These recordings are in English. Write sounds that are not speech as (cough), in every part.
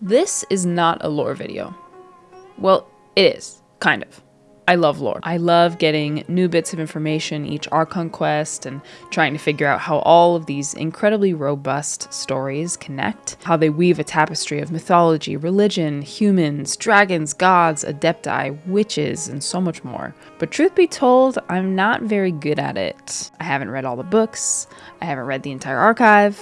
This is not a lore video. Well, it is, kind of. I love lore. I love getting new bits of information each Archon quest and trying to figure out how all of these incredibly robust stories connect, how they weave a tapestry of mythology, religion, humans, dragons, gods, adepti, witches, and so much more. But truth be told, I'm not very good at it. I haven't read all the books, I haven't read the entire archive.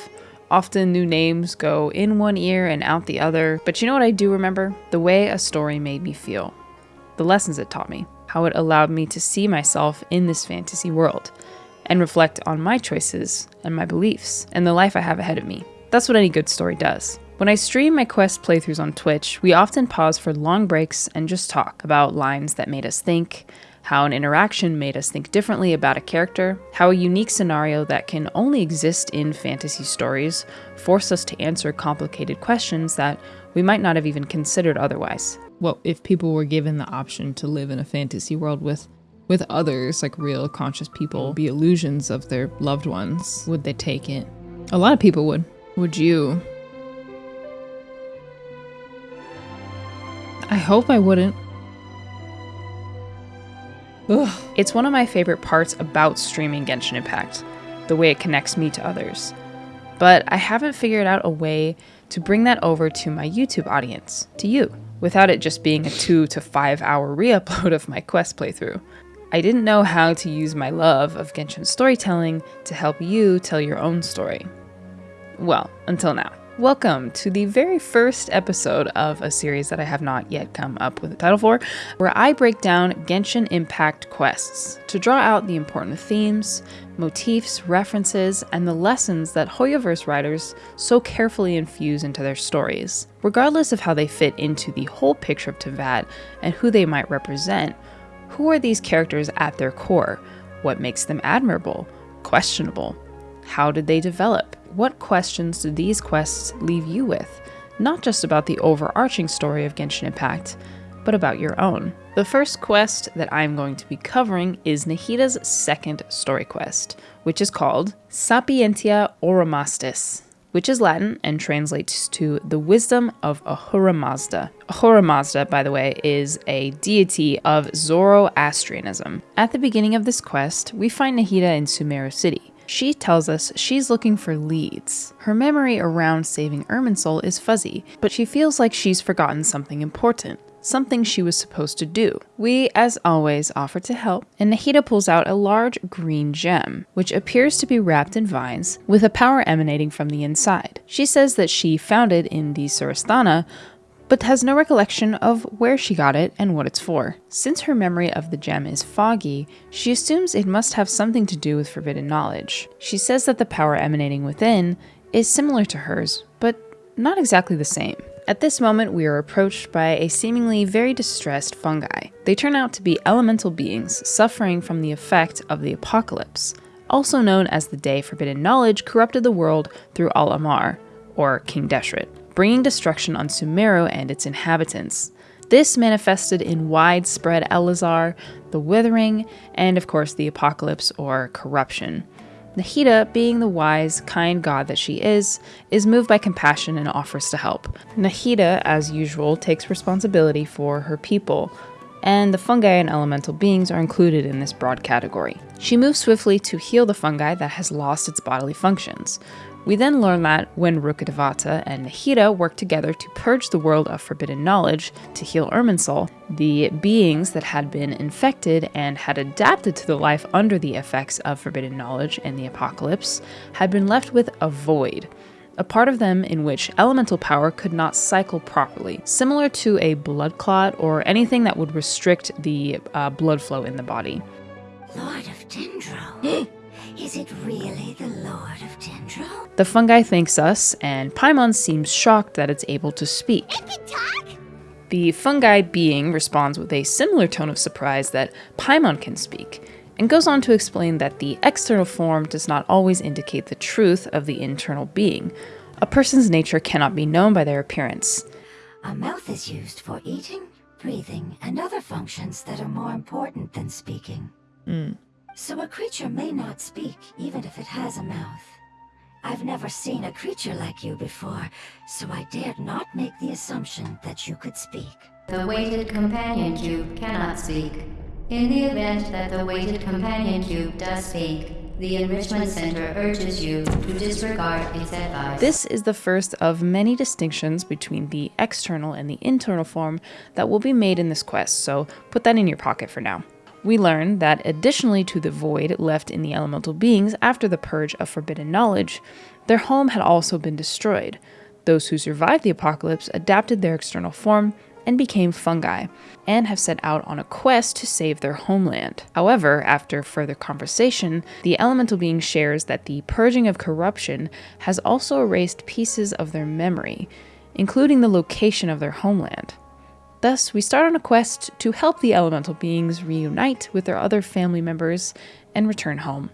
Often new names go in one ear and out the other, but you know what I do remember? The way a story made me feel. The lessons it taught me how it allowed me to see myself in this fantasy world and reflect on my choices and my beliefs and the life I have ahead of me. That's what any good story does. When I stream my quest playthroughs on Twitch, we often pause for long breaks and just talk about lines that made us think, how an interaction made us think differently about a character, how a unique scenario that can only exist in fantasy stories forced us to answer complicated questions that we might not have even considered otherwise well, if people were given the option to live in a fantasy world with with others, like real conscious people, mm-hmm. be illusions of their loved ones, would they take it? A lot of people would. Would you? I hope I wouldn't. Ugh. It's one of my favorite parts about streaming Genshin Impact, the way it connects me to others. But I haven't figured out a way to bring that over to my YouTube audience, to you without it just being a two to five hour (laughs) re upload of my quest playthrough. I didn't know how to use my love of Genshin storytelling to help you tell your own story. Well, until now. Welcome to the very first episode of a series that I have not yet come up with a title for, where I break down Genshin Impact quests to draw out the important themes, motifs, references, and the lessons that Hoyoverse writers so carefully infuse into their stories. Regardless of how they fit into the whole picture of Teyvat and who they might represent, who are these characters at their core? What makes them admirable? Questionable? How did they develop? What questions do these quests leave you with? Not just about the overarching story of Genshin Impact, but about your own. The first quest that I'm going to be covering is Nahida's second story quest, which is called Sapientia Oromasdis, which is Latin and translates to the wisdom of Ahura Mazda. Ahura Mazda, by the way, is a deity of Zoroastrianism. At the beginning of this quest, we find Nahida in Sumeru City. She tells us she's looking for leads. Her memory around saving Irminsul is fuzzy, but she feels like she's forgotten something important something she was supposed to do. We, as always, offer to help, and Nahida pulls out a large green gem, which appears to be wrapped in vines, with a power emanating from the inside. She says that she found it in the Surasthana, but has no recollection of where she got it and what it's for. Since her memory of the gem is foggy, she assumes it must have something to do with forbidden knowledge. She says that the power emanating within is similar to hers, but not exactly the same. At this moment, we are approached by a seemingly very distressed fungi. They turn out to be elemental beings suffering from the effect of the apocalypse, also known as the day forbidden knowledge corrupted the world through Al Ahmar, or King Deshret bringing destruction on Sumeru and its inhabitants. This manifested in widespread Eleazar, the Withering, and of course the Apocalypse or corruption. Nahida, being the wise, kind god that she is, is moved by compassion and offers to help. Nahida, as usual, takes responsibility for her people, and the fungi and elemental beings are included in this broad category. She moves swiftly to heal the fungi that has lost its bodily functions, we then learn that when Rukkhadevata and Nahida worked together to purge the world of forbidden knowledge to heal Irminsul, the beings that had been infected and had adapted to the life under the effects of forbidden knowledge and the apocalypse had been left with a void, a part of them in which elemental power could not cycle properly, similar to a blood clot or anything that would restrict the uh, blood flow in the body. Lord of Dendro. (gasps) (gasps) (gasps) Is it really the Lord of Dendro? The fungi thanks us, and Paimon seems shocked that it's able to speak. The fungi being responds with a similar tone of surprise that Paimon can speak, and goes on to explain that the external form does not always indicate the truth of the internal being. A person's nature cannot be known by their appearance. A mouth is used for eating, breathing, and other functions that are more important than speaking. Mm. So a creature may not speak even if it has a mouth. I've never seen a creature like you before, so I dared not make the assumption that you could speak. The weighted companion cube cannot speak. In the event that the weighted companion cube does speak, the Enrichment Center urges you to disregard its advice. This is the first of many distinctions between the external and the internal form that will be made in this quest, so put that in your pocket for now. We learn that additionally to the void left in the elemental beings after the purge of forbidden knowledge, their home had also been destroyed. Those who survived the apocalypse adapted their external form and became fungi, and have set out on a quest to save their homeland. However, after further conversation, the elemental being shares that the purging of corruption has also erased pieces of their memory, including the location of their homeland. Thus, we start on a quest to help the elemental beings reunite with their other family members and return home.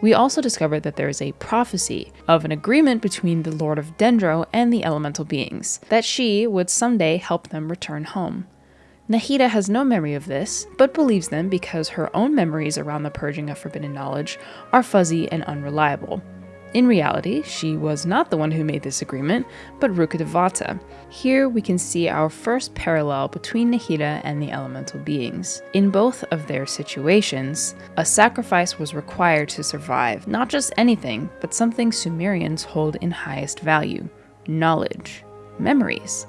We also discover that there is a prophecy of an agreement between the Lord of Dendro and the elemental beings, that she would someday help them return home. Nahida has no memory of this, but believes them because her own memories around the purging of forbidden knowledge are fuzzy and unreliable. In reality, she was not the one who made this agreement, but Rukkhadevata. Here we can see our first parallel between Nahida and the elemental beings. In both of their situations, a sacrifice was required to survive, not just anything, but something Sumerians hold in highest value knowledge, memories.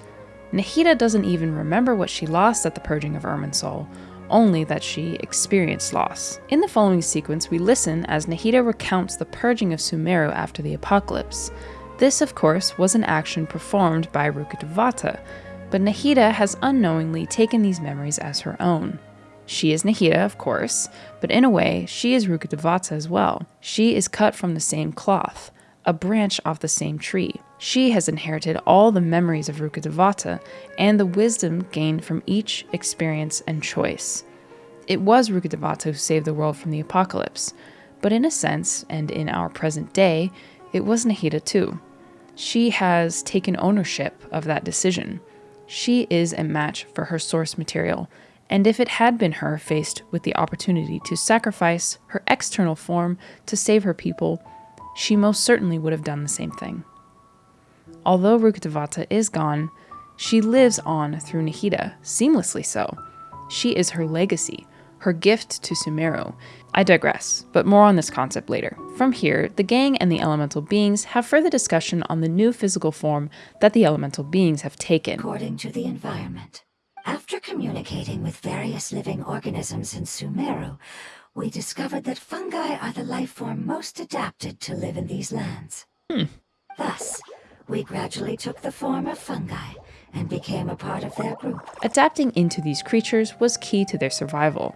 Nahida doesn't even remember what she lost at the purging of Irminsul, only that she experienced loss. In the following sequence, we listen as Nahida recounts the purging of Sumeru after the apocalypse. This, of course, was an action performed by Rukkhadevata, but Nahida has unknowingly taken these memories as her own. She is Nahida, of course, but in a way, she is Rukkhadevata as well. She is cut from the same cloth, a branch off the same tree. She has inherited all the memories of Rukkhadevata and the wisdom gained from each experience and choice. It was Rukkhadevata who saved the world from the apocalypse, but in a sense, and in our present day, it was Nahida too. She has taken ownership of that decision. She is a match for her source material, and if it had been her faced with the opportunity to sacrifice her external form to save her people, she most certainly would have done the same thing. Although Rukkhadevata is gone, she lives on through Nahida, seamlessly so. She is her legacy, her gift to Sumeru. I digress, but more on this concept later. From here, the gang and the elemental beings have further discussion on the new physical form that the elemental beings have taken. According to the environment. After communicating with various living organisms in Sumeru, we discovered that fungi are the life form most adapted to live in these lands. Hmm. Thus, we gradually took the form of fungi and became a part of their group. Adapting into these creatures was key to their survival.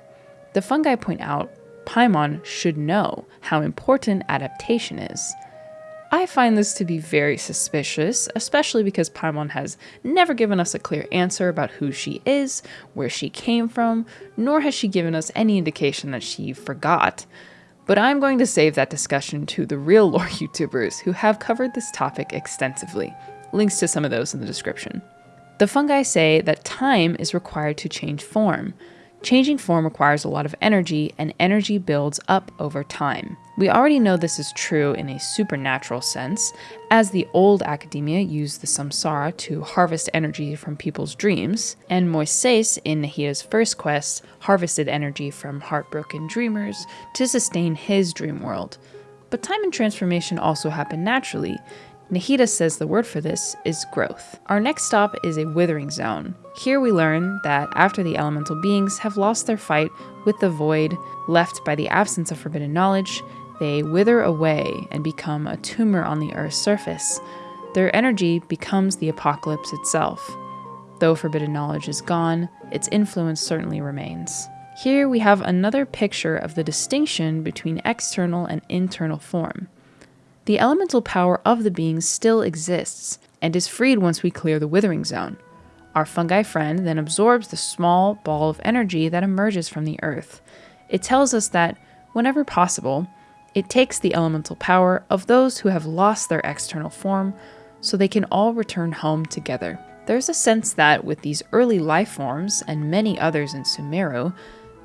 The fungi point out Paimon should know how important adaptation is. I find this to be very suspicious, especially because Paimon has never given us a clear answer about who she is, where she came from, nor has she given us any indication that she forgot. But I'm going to save that discussion to the real lore (laughs) YouTubers who have covered this topic extensively. Links to some of those in the description. The fungi say that time is required to change form. Changing form requires a lot of energy, and energy builds up over time. We already know this is true in a supernatural sense, as the old academia used the samsara to harvest energy from people's dreams, and Moises in Nahida's first quest harvested energy from heartbroken dreamers to sustain his dream world. But time and transformation also happen naturally, Nahida says the word for this is growth. Our next stop is a withering zone. Here we learn that after the elemental beings have lost their fight with the void left by the absence of forbidden knowledge, they wither away and become a tumor on the Earth's surface. Their energy becomes the apocalypse itself. Though forbidden knowledge is gone, its influence certainly remains. Here we have another picture of the distinction between external and internal form. The elemental power of the beings still exists and is freed once we clear the withering zone. Our fungi friend then absorbs the small ball of energy that emerges from the earth. It tells us that, whenever possible, it takes the elemental power of those who have lost their external form so they can all return home together. There's a sense that with these early life forms and many others in Sumeru,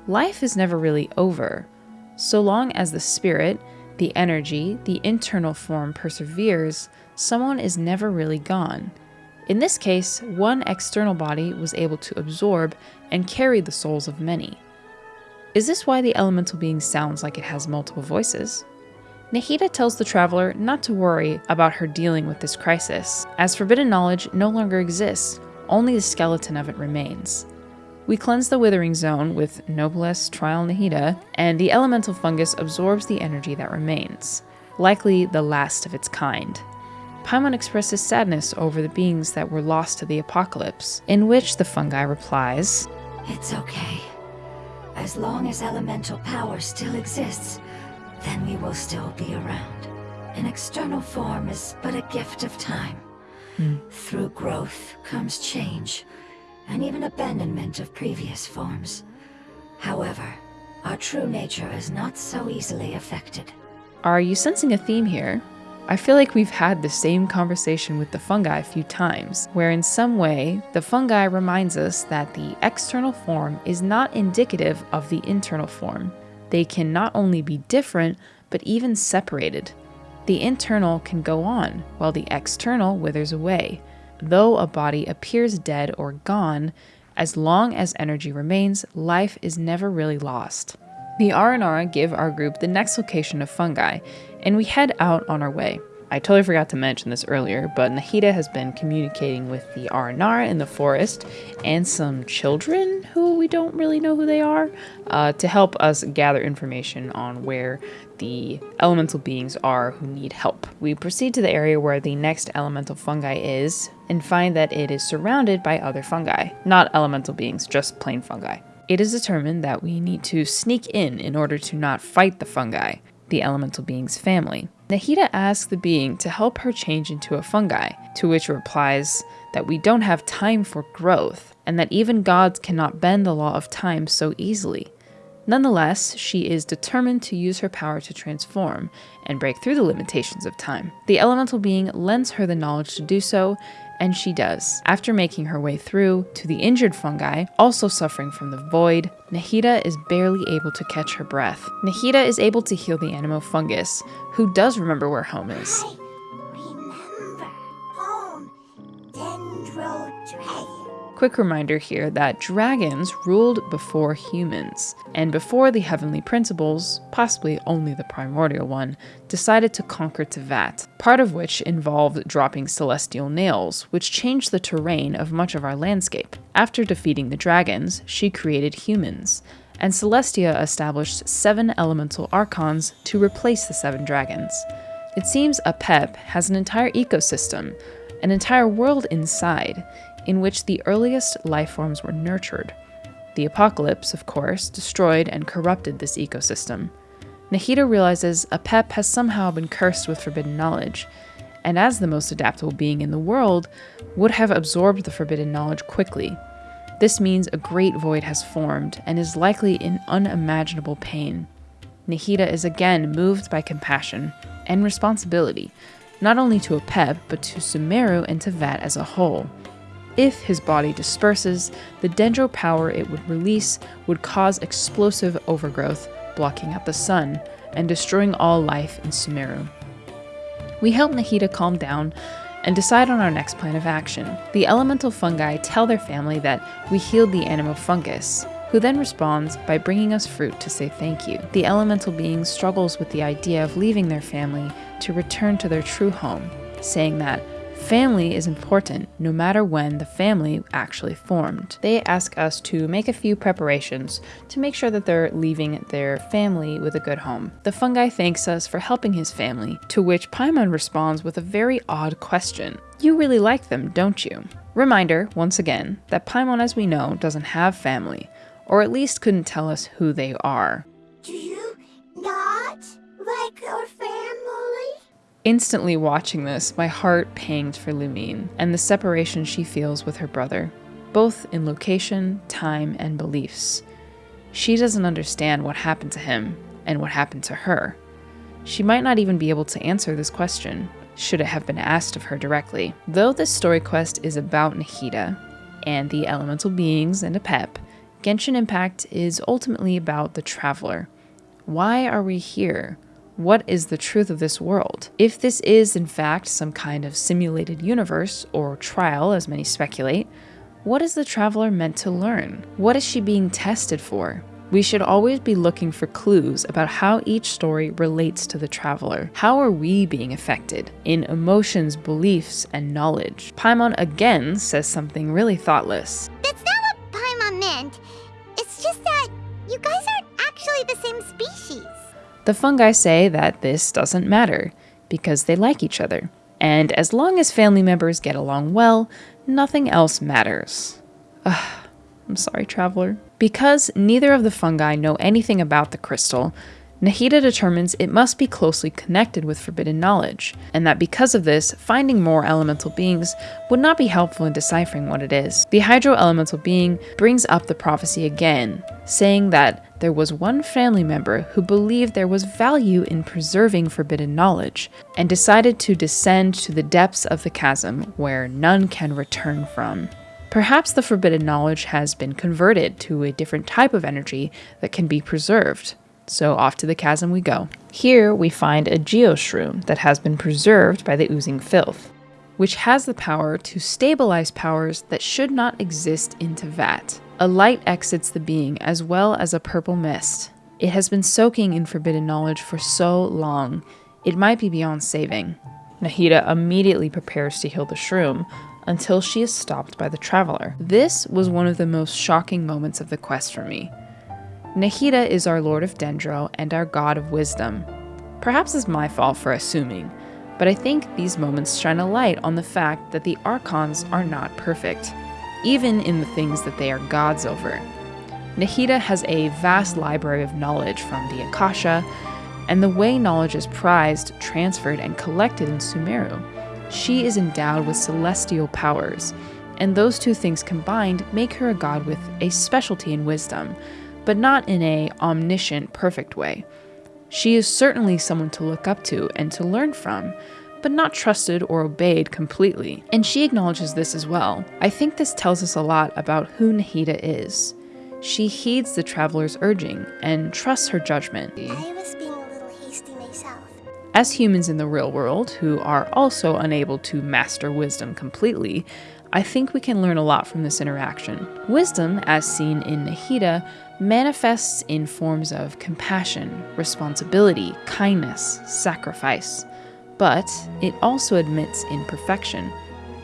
life is never really over. So long as the spirit the energy, the internal form perseveres, someone is never really gone. In this case, one external body was able to absorb and carry the souls of many. Is this why the elemental being sounds like it has multiple voices? Nahida tells the traveler not to worry about her dealing with this crisis, as forbidden knowledge no longer exists, only the skeleton of it remains. We cleanse the withering zone with Noblesse Trial Nahida, and the elemental fungus absorbs the energy that remains, likely the last of its kind. Paimon expresses sadness over the beings that were lost to the apocalypse, in which the fungi replies, It's okay. As long as elemental power still exists, then we will still be around. An external form is but a gift of time. Hmm. Through growth comes change, and even abandonment of previous forms. However, our true nature is not so easily affected. Are you sensing a theme here? I feel like we've had the same conversation with the fungi a few times, where in some way, the fungi reminds us that the external form is not indicative of the internal form. They can not only be different, but even separated. The internal can go on, while the external withers away. Though a body appears dead or gone, as long as energy remains, life is never really lost. The Aranara give our group the next location of fungi, and we head out on our way. I totally forgot to mention this earlier, but Nahida has been communicating with the Aranara in the forest and some children who we don't really know who they are uh, to help us gather information on where the elemental beings are who need help. We proceed to the area where the next elemental fungi is and find that it is surrounded by other fungi, not elemental beings, just plain fungi. It is determined that we need to sneak in in order to not fight the fungi, the elemental being's family. Nahida asks the being to help her change into a fungi, to which replies that we don't have time for growth, and that even gods cannot bend the law of time so easily. Nonetheless, she is determined to use her power to transform and break through the limitations of time. The elemental being lends her the knowledge to do so, and she does. After making her way through to the injured fungi, also suffering from the void, Nahida is barely able to catch her breath. Nahida is able to heal the anemo fungus, who does remember where home is. Quick reminder here that dragons ruled before humans, and before the heavenly principles, possibly only the primordial one, decided to conquer Teyvat, part of which involved dropping celestial nails, which changed the terrain of much of our landscape. After defeating the dragons, she created humans, and Celestia established seven elemental archons to replace the seven dragons. It seems Apep has an entire ecosystem, an entire world inside, in which the earliest life forms were nurtured. The apocalypse, of course, destroyed and corrupted this ecosystem. Nahida realizes Apep has somehow been cursed with forbidden knowledge, and as the most adaptable being in the world, would have absorbed the forbidden knowledge quickly. This means a great void has formed and is likely in unimaginable pain. Nahida is again moved by compassion and responsibility, not only to Apep, but to Sumeru and Teyvat as a whole. If his body disperses, the dendro power it would release would cause explosive overgrowth, blocking out the sun and destroying all life in Sumeru. We help Nahida calm down and decide on our next plan of action. The elemental fungi tell their family that we healed the anemo fungus, who then responds by bringing us fruit to say thank you. The elemental being struggles with the idea of leaving their family to return to their true home, saying that family is important no matter when the family actually formed. They ask us to make a few preparations to make sure that they're leaving their family with a good home. The fungi thanks us for helping his family, to which Paimon responds with a very odd question. You really like them, don't you? Reminder, once again, that Paimon, as we know, doesn't have family, or at least couldn't tell us who they are. Do you not like your family? Instantly watching this, my heart panged for Lumine and the separation she feels with her brother, both in location, time, and beliefs. She doesn't understand what happened to him and what happened to her. She might not even be able to answer this question, should it have been asked of her directly. Though this story quest is about Nahida and the elemental beings and Apep, Genshin Impact is ultimately about the traveler. Why are we here? What is the truth of this world? If this is, in fact, some kind of simulated universe, or trial, as many speculate, what is the traveler meant to learn? What is she being tested for? We should always be looking for clues about how each story relates to the traveler. How are we being affected in emotions, beliefs, and knowledge? Paimon again says something really thoughtless. That's not what Paimon meant. It's just that you guys aren't actually the same species. The fungi say that this doesn't matter because they like each other. And as long as family members get along well, nothing else matters. Ugh, I'm sorry, traveler. Because neither of the fungi know anything about the crystal, Nahida determines it must be closely connected with forbidden knowledge, and that because of this, finding more elemental beings would not be helpful in deciphering what it is. The hydro elemental being brings up the prophecy again, saying that there was one family member who believed there was value in preserving forbidden knowledge, and decided to descend to the depths of the chasm where none can return from. Perhaps the forbidden knowledge has been converted to a different type of energy that can be preserved. So off to the chasm we go. Here we find a geoshroom that has been preserved by the oozing filth, which has the power to stabilize powers that should not exist in Teyvat. A light exits the being as well as a purple mist. It has been soaking in forbidden knowledge for so long, it might be beyond saving. Nahida immediately prepares to heal the shroom, until she is stopped by the traveler. This was one of the most shocking moments of the quest for me. Nahida is our Lord of Dendro and our God of Wisdom. Perhaps it's my fault for assuming, but I think these moments shine a light on the fact that the Archons are not perfect, even in the things that they are gods over. Nahida has a vast library of knowledge from the Akasha, and the way knowledge is prized, transferred, and collected in Sumeru. She is endowed with celestial powers, and those two things combined make her a god with a specialty in wisdom, but not in a omniscient, perfect way. She is certainly someone to look up to and to learn from, but not trusted or obeyed completely. And she acknowledges this as well. I think this tells us a lot about who Nahida is. She heeds the traveler's urging and trusts her judgment. I was being a little hasty myself. As humans in the real world, who are also unable to master wisdom completely, I think we can learn a lot from this interaction. Wisdom, as seen in Nahida, manifests in forms of compassion, responsibility, kindness, sacrifice. But it also admits imperfection.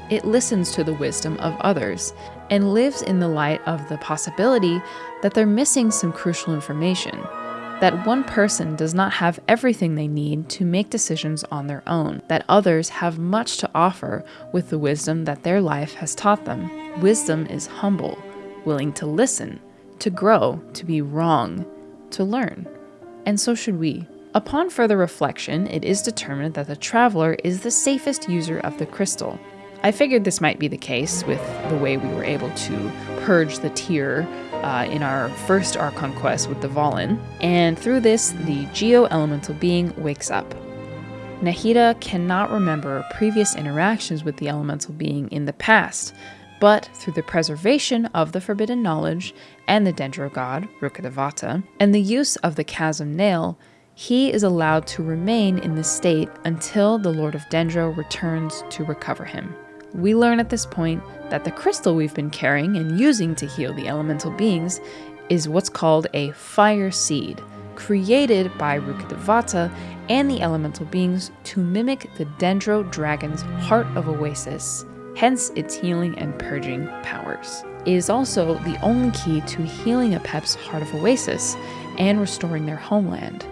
It listens to the wisdom of others and lives in the light of the possibility that they're missing some crucial information that one person does not have everything they need to make decisions on their own, that others have much to offer with the wisdom that their life has taught them. Wisdom is humble, willing to listen, to grow, to be wrong, to learn. And so should we. Upon further reflection, it is determined that the traveler is the safest user of the crystal. I figured this might be the case with the way we were able to purge the tear uh, in our first Archon quest with the Valen, and through this, the Geo Elemental being wakes up. Nahida cannot remember previous interactions with the Elemental being in the past, but through the preservation of the forbidden knowledge and the Dendro god, Rukkhadevata, and the use of the Chasm Nail, he is allowed to remain in this state until the Lord of Dendro returns to recover him. We learn at this point that the crystal we've been carrying and using to heal the elemental beings is what's called a fire seed, created by Rukkhadevata and the elemental beings to mimic the Dendro dragon's heart of oasis, hence its healing and purging powers. It is also the only key to healing Apep's heart of oasis and restoring their homeland.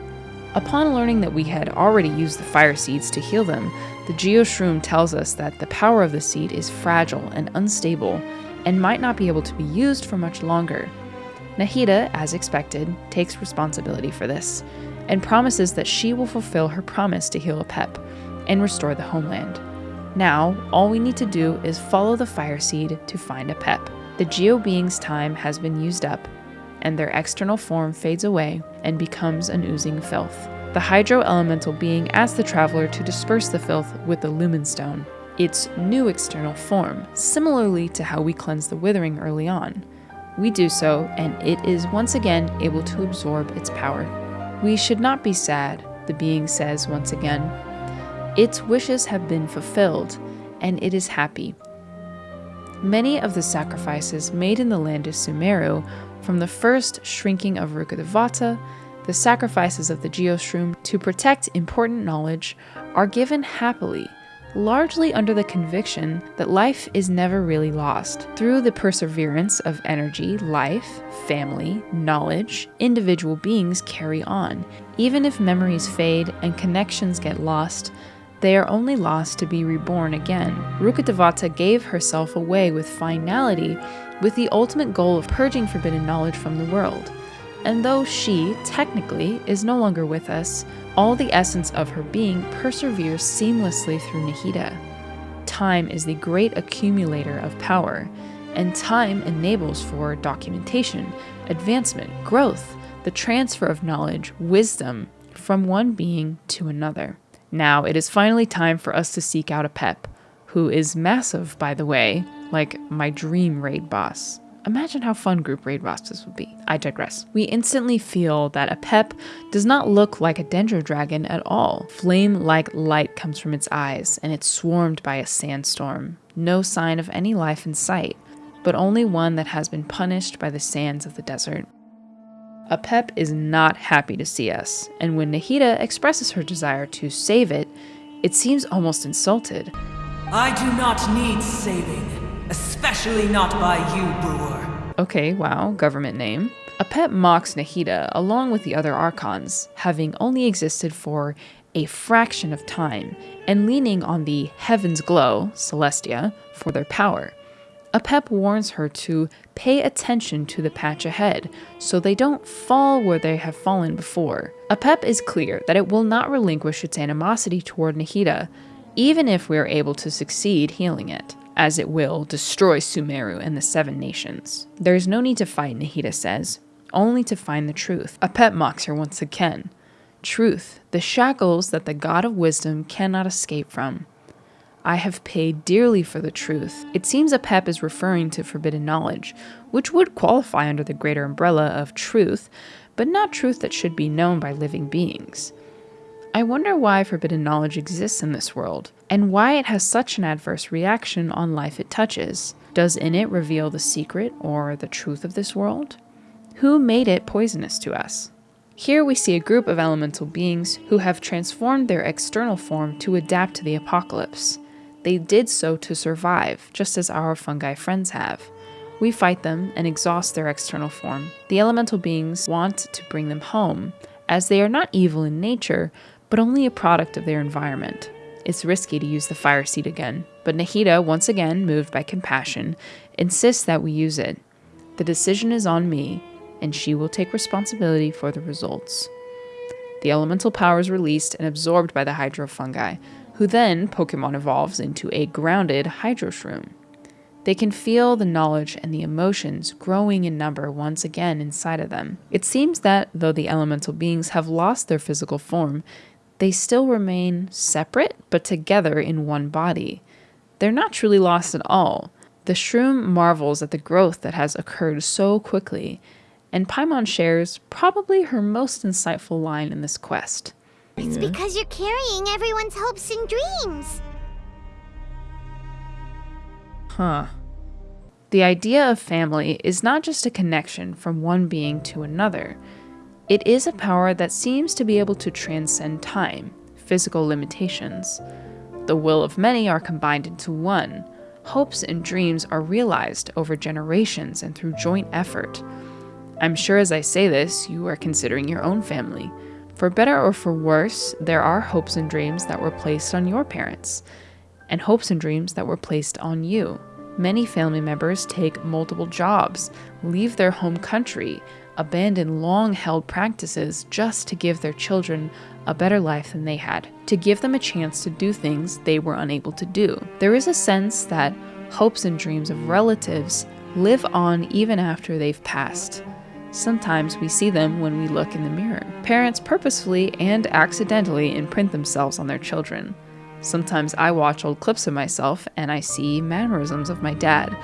Upon learning that we had already used the fire seeds to heal them, the Geoshroom tells us that the power of the seed is fragile and unstable and might not be able to be used for much longer. Nahida, as expected, takes responsibility for this and promises that she will fulfill her promise to heal Apep and restore the homeland. Now, all we need to do is follow the fire seed to find Apep. The Geo being's time has been used up, and their external form fades away and becomes an oozing filth. The Hydro Elemental being asks the traveler to disperse the filth with the Lumen Stone, its new external form, similarly to how we cleanse the Withering early on. We do so, and it is once again able to absorb its power. We should not be sad, the being says once again. Its wishes have been fulfilled, and it is happy. Many of the sacrifices made in the land of Sumeru, from the first shrinking of Rukkhadevata, the sacrifices of the Geoshroom to protect important knowledge, are given happily largely under the conviction that life is never really lost. Through the perseverance of energy, life, family, knowledge, individual beings carry on. Even if memories fade and connections get lost, they are only lost to be reborn again. Rukkhadevata gave herself away with finality with the ultimate goal of purging forbidden knowledge from the world. And though she, technically, is no longer with us, all the essence of her being perseveres seamlessly through Nahida. Time is the great accumulator of power, and time enables for documentation, advancement, growth, the transfer of knowledge, wisdom from one being to another. Now it is finally time for us to seek out Apep, who is massive, by the way, like my dream raid boss. Imagine how fun group raid bosses would be. I digress. We instantly feel that Apep does not look like a dendro dragon at all. Flame like light comes from its eyes, and it's swarmed by a sandstorm. No sign of any life in sight, but only one that has been punished by the sands of the desert. Apep is not happy to see us, and when Nahida expresses her desire to save it, it seems almost insulted. I do not need saving. Especially not by you, Buer. Okay, wow, government name. Apep mocks Nahida along with the other Archons, having only existed for a fraction of time, and leaning on the Heaven's Glow, Celestia, for their power. Apep warns her to pay attention to the patch ahead so they don't fall where they have fallen before. Apep is clear that it will not relinquish its animosity toward Nahida, even if we are able to succeed healing it as it will destroy Sumeru and the Seven Nations. There is no need to fight, Nahida says, only to find the truth. Apep mocks her once again. Truth, the shackles that the God of wisdom cannot escape from. I have paid dearly for the truth. It seems Apep is referring to forbidden knowledge, which would qualify under the greater umbrella of truth, but not truth that should be known by living beings. I wonder why forbidden knowledge exists in this world, and why it has such an adverse reaction on life it touches. Does in it reveal the secret or the truth of this world? Who made it poisonous to us? Here we see a group of elemental beings who have transformed their external form to adapt to the apocalypse. They did so to survive, just as our fungi friends have. We fight them and exhaust their external form. The elemental beings want to bring them home, as they are not evil in nature, but only a product of their environment. It's risky to use the fire seed again, but Nahida, once again moved by compassion, insists that we use it. The decision is on me, and she will take responsibility for the results. The elemental power is released and absorbed by the hydro fungi, who then Pokemon evolves into a grounded Hydro Shroom. They can feel the knowledge and the emotions growing in number once again inside of them. It seems that, though the elemental beings have lost their physical form, they still remain separate but together in one body. They're not truly lost at all. The shroom marvels at the growth that has occurred so quickly, and Paimon shares probably her most insightful line in this quest. It's because you're carrying everyone's hopes and dreams. Huh. The idea of family is not just a connection from one being to another. It is a power that seems to be able to transcend time, physical limitations. The will of many are combined into one. Hopes and dreams are realized over generations and through joint effort. I'm sure as I say this, you are considering your own family. For better or for worse, there are hopes and dreams that were placed on your parents, and hopes and dreams that were placed on you. Many family members take multiple jobs, leave their home country, abandon long held practices just to give their children a better life than they had, to give them a chance to do things they were unable to do. There is a sense that hopes and dreams of relatives live on even after they've passed. Sometimes we see them when we look in the mirror. Parents purposefully and accidentally imprint themselves on their children. Sometimes I watch old clips of myself and I see mannerisms of my dad.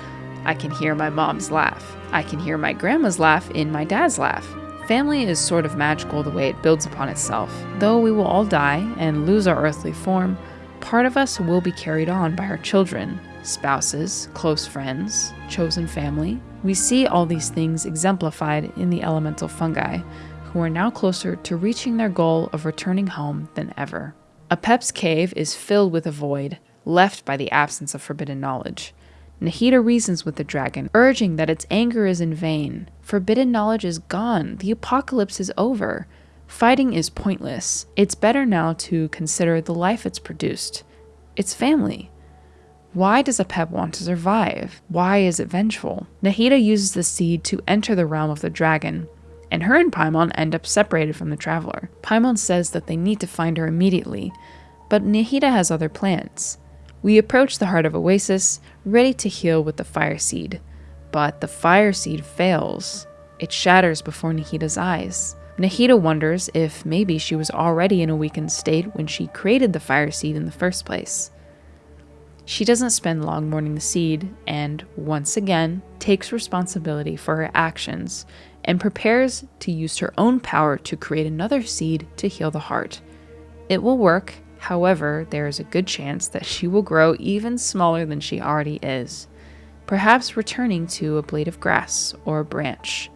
I can hear my mom's laugh. I can hear my grandma's laugh in my dad's laugh. Family is sort of magical the way it builds upon itself. Though we will all die and lose our earthly form, part of us will be carried on by our children, spouses, close friends, chosen family. We see all these things exemplified in the elemental fungi, who are now closer to reaching their goal of returning home than ever. Apep's cave is filled with a void, left by the absence of forbidden knowledge. Nahida reasons with the dragon, urging that its anger is in vain. Forbidden knowledge is gone, the apocalypse is over. Fighting is pointless. It's better now to consider the life it's produced. Its family. Why does Apep want to survive? Why is it vengeful? Nahida uses the seed to enter the realm of the dragon, and her and Paimon end up separated from the traveler. Paimon says that they need to find her immediately, but Nahida has other plans. We approach the heart of Oasis, ready to heal with the fire seed. But the fire seed fails. It shatters before Nahida's eyes. Nahida wonders if maybe she was already in a weakened state when she created the fire seed in the first place. She doesn't spend long mourning the seed and, once again, takes responsibility for her actions and prepares to use her own power to create another seed to heal the heart. It will work, However, there is a good chance that she will grow even smaller than she already is, perhaps returning to a blade of grass or a branch.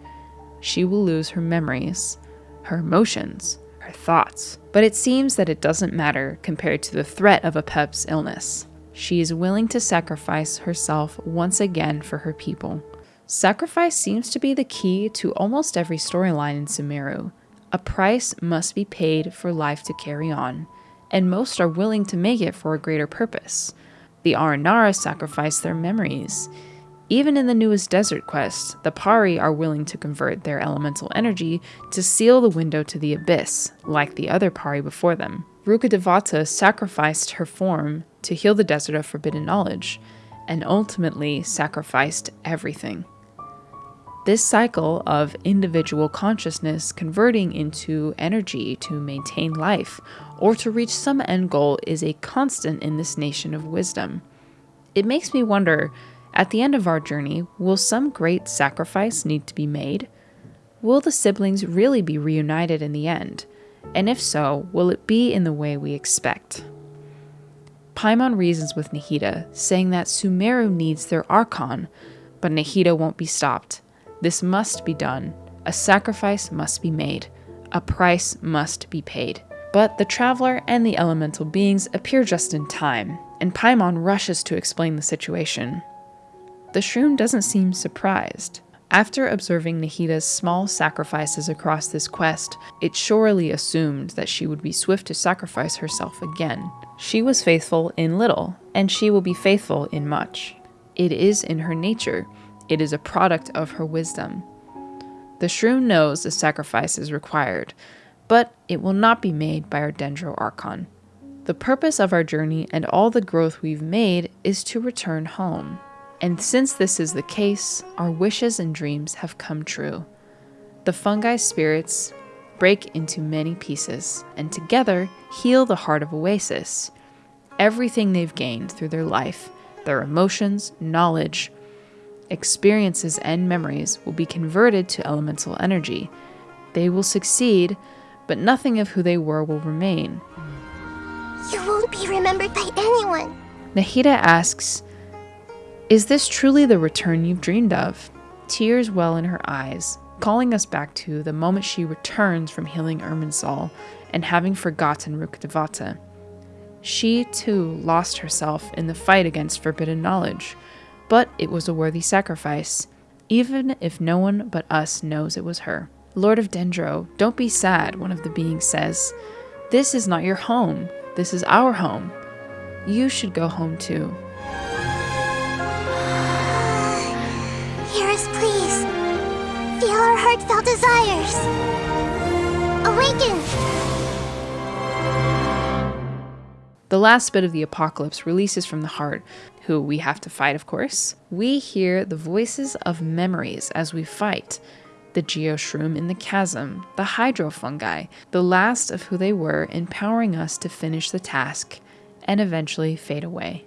She will lose her memories, her emotions, her thoughts. But it seems that it doesn't matter compared to the threat of Apep's illness. She is willing to sacrifice herself once again for her people. Sacrifice seems to be the key to almost every storyline in Sumeru. A price must be paid for life to carry on and most are willing to make it for a greater purpose. The Aranara sacrifice their memories. Even in the newest desert quest, the Pari are willing to convert their elemental energy to seal the window to the abyss, like the other Pari before them. Rukkhadevata sacrificed her form to heal the desert of forbidden knowledge, and ultimately sacrificed everything. This cycle of individual consciousness converting into energy to maintain life or to reach some end goal is a constant in this nation of wisdom. It makes me wonder at the end of our journey, will some great sacrifice need to be made? Will the siblings really be reunited in the end? And if so, will it be in the way we expect? Paimon reasons with Nahida, saying that Sumeru needs their Archon, but Nahida won't be stopped. This must be done. A sacrifice must be made. A price must be paid. But the traveler and the elemental beings appear just in time, and Paimon rushes to explain the situation. The shroom doesn't seem surprised. After observing Nahida's small sacrifices across this quest, it surely assumed that she would be swift to sacrifice herself again. She was faithful in little, and she will be faithful in much. It is in her nature, it is a product of her wisdom. The shroom knows the sacrifice is required, but it will not be made by our Dendro Archon. The purpose of our journey and all the growth we've made is to return home. And since this is the case, our wishes and dreams have come true. The fungi spirits break into many pieces and together heal the heart of Oasis. Everything they've gained through their life, their emotions, knowledge, experiences, and memories will be converted to elemental energy. They will succeed, but nothing of who they were will remain. You won't be remembered by anyone. Nahida asks, Is this truly the return you've dreamed of? Tears well in her eyes, calling us back to the moment she returns from healing Irminsul and having forgotten Rukkhadevata. She, too, lost herself in the fight against forbidden knowledge but it was a worthy sacrifice, even if no one but us knows it was her. Lord of Dendro, don't be sad, one of the beings says. This is not your home. This is our home. You should go home too. Hear us, please. Feel our heartfelt desires. The last bit of the apocalypse releases from the heart, who we have to fight, of course. We hear the voices of memories as we fight the geoshroom in the chasm, the hydrofungi, the last of who they were, empowering us to finish the task and eventually fade away.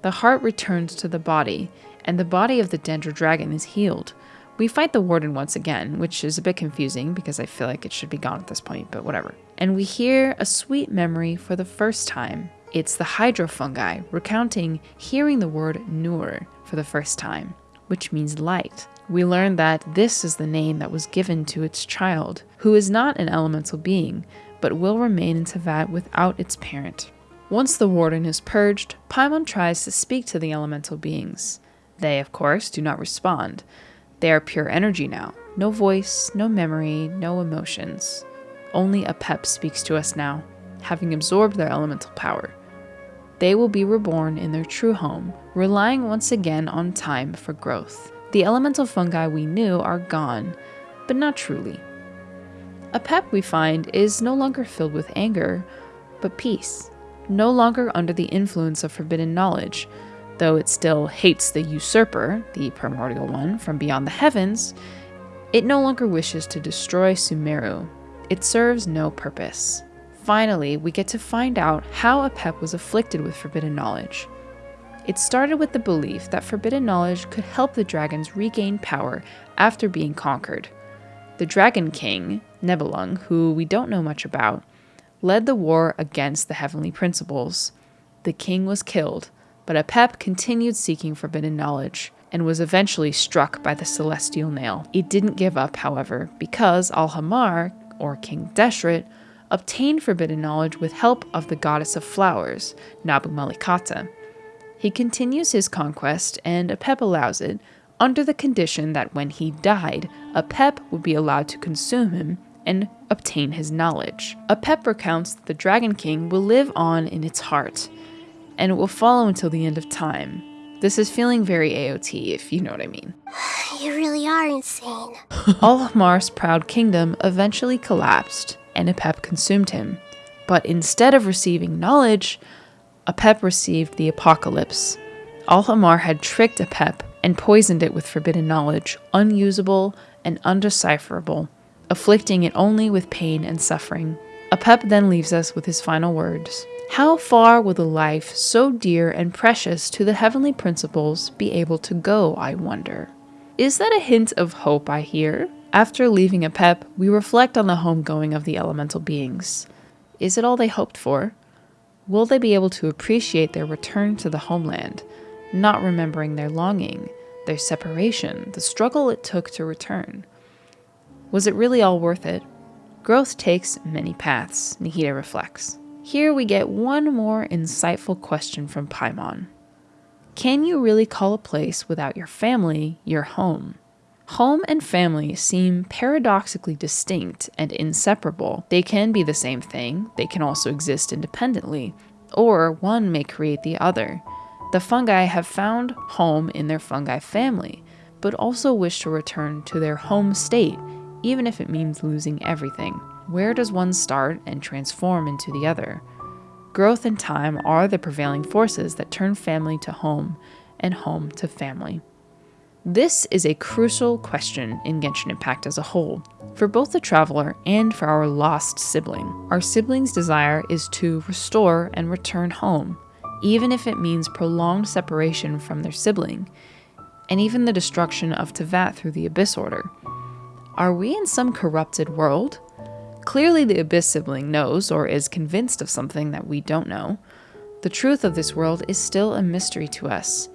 The heart returns to the body, and the body of the Dendro Dragon is healed. We fight the warden once again, which is a bit confusing because I feel like it should be gone at this point, but whatever. And we hear a sweet memory for the first time. It's the hydrofungi recounting hearing the word Nur for the first time, which means light. We learn that this is the name that was given to its child, who is not an elemental being, but will remain in Teyvat without its parent. Once the warden is purged, Paimon tries to speak to the elemental beings. They, of course, do not respond. They are pure energy now. No voice, no memory, no emotions. Only Apep speaks to us now, having absorbed their elemental power. They will be reborn in their true home, relying once again on time for growth. The elemental fungi we knew are gone, but not truly. Apep, we find, is no longer filled with anger, but peace, no longer under the influence of forbidden knowledge. Though it still hates the usurper, the primordial one, from beyond the heavens, it no longer wishes to destroy Sumeru. It serves no purpose. Finally, we get to find out how Apep was afflicted with forbidden knowledge. It started with the belief that forbidden knowledge could help the dragons regain power after being conquered. The Dragon King, Nibelung, who we don't know much about, led the war against the heavenly principles. The king was killed, but Apep continued seeking forbidden knowledge and was eventually struck by the celestial nail. It didn't give up, however, because Al Ahmar, or King Deshret, obtained forbidden knowledge with help of the goddess of flowers, Nabu Malikata. He continues his conquest, and Apep allows it, under the condition that when he died, Apep would be allowed to consume him and obtain his knowledge. Apep recounts that the Dragon King will live on in its heart, and it will follow until the end of time. This is feeling very AOT, if you know what I mean. You really are insane. (laughs) Al Ahmar's proud kingdom eventually collapsed, and Apep consumed him. But instead of receiving knowledge, Apep received the apocalypse. Al Ahmar had tricked Apep and poisoned it with forbidden knowledge, unusable and undecipherable, afflicting it only with pain and suffering. Apep then leaves us with his final words. How far will the life so dear and precious to the heavenly principles be able to go, I wonder? Is that a hint of hope I hear? After leaving Apep, we reflect on the homegoing of the elemental beings. Is it all they hoped for? Will they be able to appreciate their return to the homeland, not remembering their longing, their separation, the struggle it took to return? Was it really all worth it? Growth takes many paths, Nahida reflects. Here we get one more insightful question from Paimon. Can you really call a place without your family your home? Home and family seem paradoxically distinct and inseparable. They can be the same thing, they can also exist independently, or one may create the other. The fungi have found home in their fungi family, but also wish to return to their home state, even if it means losing everything. Where does one start and transform into the other? Growth and time are the prevailing forces that turn family to home and home to family. This is a crucial question in Genshin Impact as a whole, for both the traveler and for our lost sibling. Our sibling's desire is to restore and return home, even if it means prolonged separation from their sibling, and even the destruction of Teyvat through the Abyss Order. Are we in some corrupted world? Clearly, the Abyss sibling knows or is convinced of something that we don't know. The truth of this world is still a mystery to us.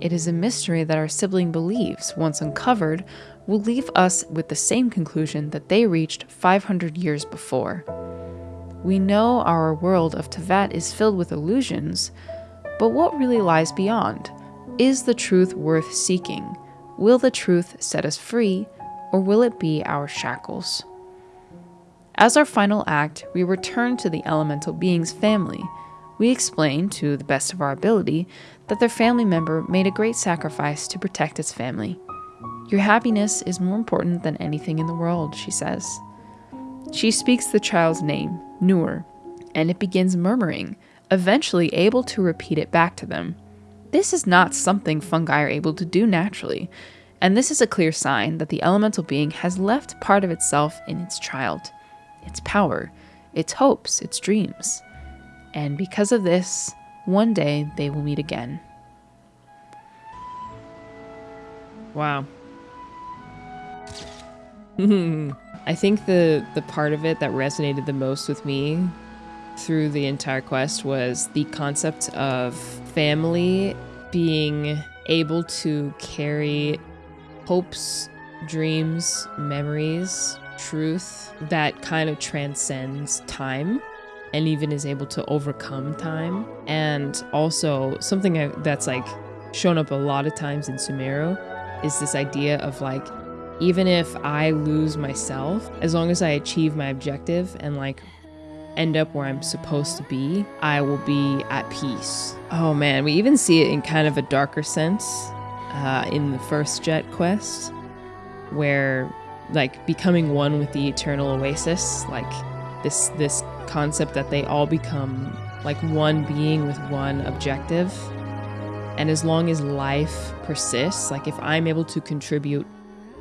It is a mystery that our sibling believes, once uncovered, will leave us with the same conclusion that they reached 500 years before. We know our world of Teyvat is filled with illusions, but what really lies beyond? Is the truth worth seeking? Will the truth set us free, or will it be our shackles? As our final act, we return to the elemental being's family. We explain, to the best of our ability, that their family member made a great sacrifice to protect its family. Your happiness is more important than anything in the world, she says. She speaks the child's name, Nur, and it begins murmuring, eventually able to repeat it back to them. This is not something fungi are able to do naturally, and this is a clear sign that the elemental being has left part of itself in its child, its power, its hopes, its dreams. And because of this, one day they will meet again. Wow. (laughs) I think the the part of it that resonated the most with me through the entire quest was the concept of family being able to carry hopes, dreams, memories, truth that kind of transcends time and even is able to overcome time. And also, something that's like shown up a lot of times in Sumeru is this idea of like, even if I lose myself, as long as I achieve my objective and like end up where I'm supposed to be, I will be at peace. Oh man, we even see it in kind of a darker sense uh, in the first Jeht quest, where like becoming one with the eternal oasis, like this this concept that they all become like one being with one objective. And as long as life persists, like if I'm able to contribute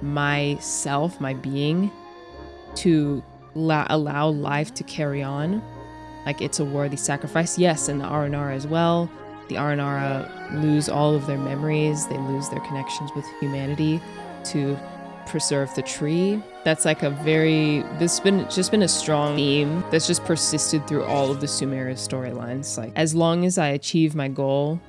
myself, my being, to la- allow life to carry on, like it's a worthy sacrifice. Yes, and the Aranara as well. The Aranara lose all of their memories, they lose their connections with humanity to preserve the tree. That's like a very this has been just been a strong theme that's just persisted through all of the Sumeru storylines. Like as long as I achieve my goal,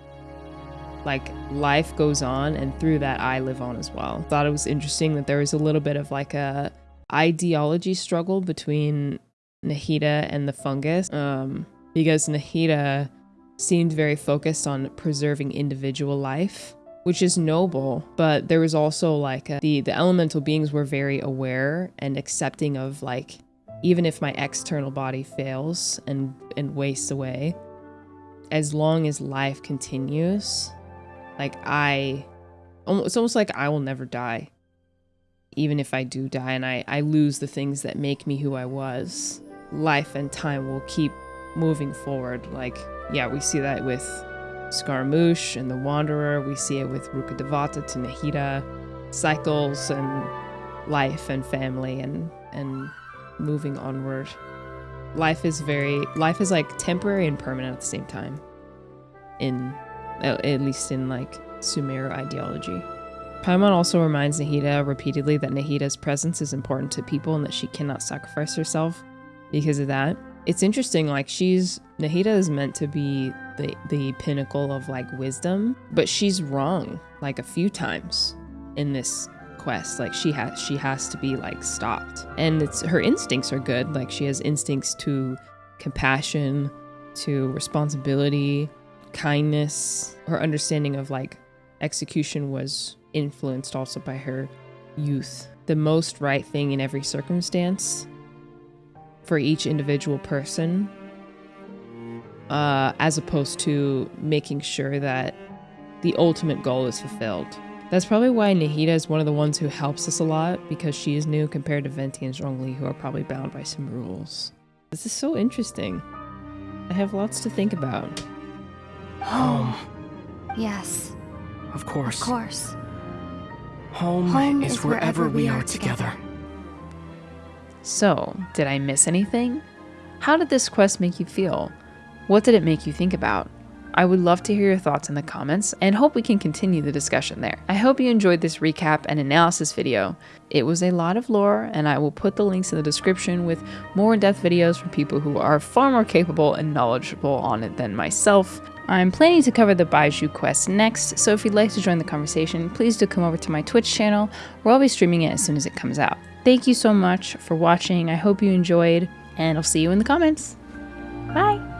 like life goes on and through that I live on as well. Thought it was interesting that there was a little bit of like a ideology struggle between Nahida and the fungus. Um because Nahida seemed very focused on preserving individual life which is noble but there was also like a, the the elemental beings were very aware and accepting of like even if my external body fails and and wastes away as long as life continues like i it's almost like i will never die even if i do die and i i lose the things that make me who i was. Life and time will keep moving forward like yeah we see that with Scaramouche and the Wanderer. We see it with Rukkhadevata to Nahida, cycles and life and family and and moving onward. Life is very life is like temporary and permanent at the same time. In at least in like Sumeru ideology. Paimon also reminds Nahida repeatedly that Nahida's presence is important to people and that she cannot sacrifice herself because of that. It's interesting, like she's Nahida is meant to be the the pinnacle of like wisdom, but she's wrong like a few times in this quest. Like she has she has to be like stopped. And it's her instincts are good. Like she has instincts to compassion, to responsibility, kindness. Her understanding of like execution was influenced also by her youth. The most right thing in every circumstance for each individual person uh, as opposed to making sure that the ultimate goal is fulfilled. That's probably why Nahida is one of the ones who helps us a lot because she is new compared to Venti and Zhongli, who are probably bound by some rules. This is so interesting. I have lots to think about. Home. (gasps) Yes. Of course. Of course. Home, Home is, wherever, we are together. So, did I miss anything? How did this quest make you feel? What did it make you think about? I would love to hear your thoughts in the comments and hope we can continue the discussion there. I hope you enjoyed this recap and analysis video. It was a lot of lore, and I will put the links in the description with more in depth videos from people who are far more capable and knowledgeable on it than myself. I'm planning to cover the Baizhu quest next, so if you'd like to join the conversation, please do come over to my Twitch channel where I'll be streaming it as soon as it comes out. Thank you so much for watching. I hope you enjoyed, and I'll see you in the comments. Bye!